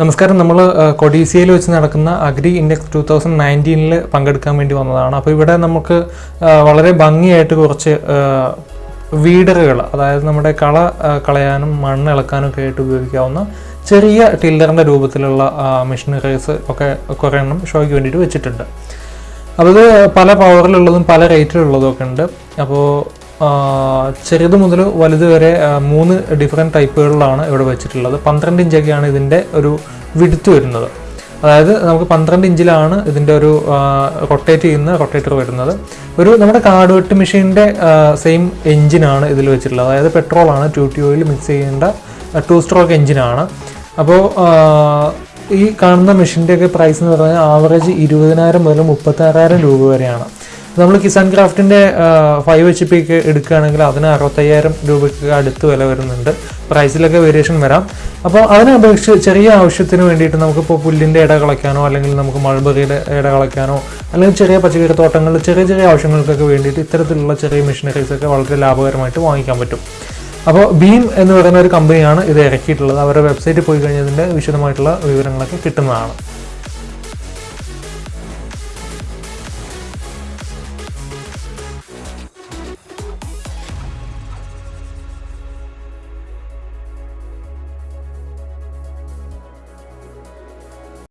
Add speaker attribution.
Speaker 1: നമസ്കാരം. നമ്മൾ കൊഡീസിയയിൽ വെച്ച് നടക്കുന്ന അഗ്രി ഇൻഡെക്സ് ടു തൗസൻഡ് നയന്റീനിൽ പങ്കെടുക്കാൻ വേണ്ടി വന്നതാണ്. അപ്പോൾ ഇവിടെ നമുക്ക് വളരെ ഭംഗിയായിട്ട് കുറച്ച് വീഡറുകൾ അതായത് നമ്മുടെ കള കളയാനും മണ്ണ് ഇളക്കാനും ഒക്കെ ആയിട്ട് ഉപയോഗിക്കാവുന്ന ചെറിയ ടില്ലറിന്റെ രൂപത്തിലുള്ള മെഷീനറീസ് ഒക്കെ കുറേ എണ്ണം ഷോയ്ക്ക് വേണ്ടിയിട്ട് വെച്ചിട്ടുണ്ട്. അപ്പോൾ ഇത് പല പവറിലുള്ളതും പല റേറ്റിലുള്ളതും ഒക്കെ ഉണ്ട്. അപ്പോൾ ചെറുത് മുതൽ വലുത് വരെ മൂന്ന് ഡിഫറെന്റ് ടൈപ്പുകളിലാണ് ഇവിടെ വെച്ചിട്ടുള്ളത്. പന്ത്രണ്ട് ഇഞ്ചൊക്കെയാണ് ഇതിന്റെ ഒരു വിടുത്ത് വരുന്നത്. അതായത് നമുക്ക് പന്ത്രണ്ട് ഇഞ്ചിലാണ് ഇതിന്റെ ഒരു റൊട്ടേറ്റ് ചെയ്യുന്ന റൊട്ടേറ്റർ വരുന്നത്. ഒരു നമ്മുടെ കാർഡ് വെട്ട് മെഷീന്റെ സെയിം എഞ്ചിനാണ് ഇതിൽ വെച്ചിട്ടുള്ളത്. അതായത് പെട്രോളാണ് ടു ടി ഓയിൽ മിക്സ് ചെയ്യേണ്ട ടു സ്ട്രോക്ക് എഞ്ചിനാണ് അപ്പോൾ ഈ കാണുന്ന മെഷീന്റെയൊക്കെ പ്രൈസ് എന്ന് പറഞ്ഞാൽ ആവറേജ് ഇരുപതിനായിരം മുതൽ മുപ്പത്താറായിരം രൂപ വരെയാണ്. നമ്മൾ കിസാൻ ക്രാഫ്റ്റിന്റെ ഫൈവ് എച്ച് പി ഒക്കെ എടുക്കുകയാണെങ്കിൽ അതിന് അറുപത്തയ്യായിരം രൂപയ്ക്ക് അടുത്ത് വില വരുന്നുണ്ട്. പ്രൈസിലൊക്കെ വേരിയേഷൻ വരാം. അപ്പോൾ അതിനെ അപേക്ഷിച്ച് ചെറിയ ആവശ്യത്തിന് വേണ്ടിയിട്ട് നമുക്കിപ്പോൾ പുല്ലിന്റെ ഇട കളയ്ക്കാനോ അല്ലെങ്കിൽ നമുക്ക് മൾബറിയുടെ ഇട കളയ്ക്കാനോ അല്ലെങ്കിൽ ചെറിയ പച്ചക്കറി തോട്ടങ്ങളിൽ ചെറിയ ചെറിയ ആവശ്യങ്ങൾക്കൊക്കെ വേണ്ടിയിട്ട് ഇത്തരത്തിലുള്ള ചെറിയ മെഷീനറീസ് ഒക്കെ വളരെ ലാഭകരമായിട്ട് വാങ്ങിക്കാൻ പറ്റും. അപ്പോൾ ബീം എന്ന് പറയുന്ന ഒരു കമ്പനിയാണ് ഇത് ഇറക്കിയിട്ടുള്ളത്. അവരുടെ വെബ്സൈറ്റിൽ പോയി കഴിഞ്ഞതിന്റെ വിശദമായിട്ടുള്ള വിവരങ്ങളൊക്കെ കിട്ടുന്നതാണ്.